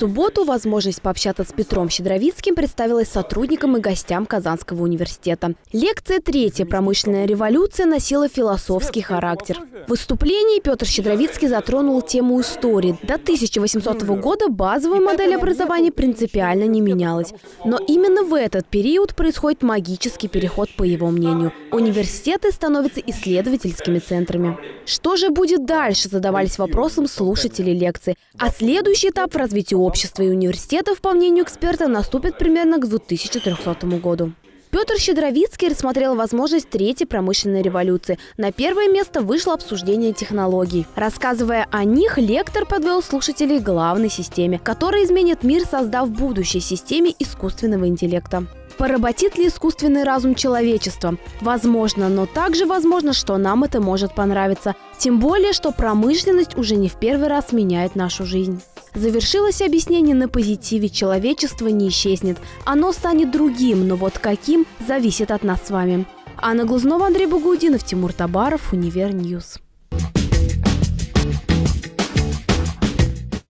субботу возможность пообщаться с Петром Щедровицким представилась сотрудникам и гостям Казанского университета. Лекция «Третья промышленная революция» носила философский характер. В выступлении Петр Щедровицкий затронул тему истории. До 1800 года базовая модель образования принципиально не менялась. Но именно в этот период происходит магический переход, по его мнению. Университеты становятся исследовательскими центрами. Что же будет дальше, задавались вопросом слушатели лекции. А следующий этап в развитии общества и университетов, по мнению эксперта, наступит примерно к 2300 году. Петр Щедровицкий рассмотрел возможность третьей промышленной революции. На первое место вышло обсуждение технологий. Рассказывая о них, лектор подвел слушателей к главной системе, которая изменит мир, создав будущей системе искусственного интеллекта. Поработит ли искусственный разум человечества? Возможно, но также возможно, что нам это может понравиться. Тем более, что промышленность уже не в первый раз меняет нашу жизнь. Завершилось объяснение на позитиве «человечество не исчезнет». Оно станет другим, но вот каким – зависит от нас с вами. Анна Глазнова, Андрей Багаудинов, Тимур Табаров, Univer News.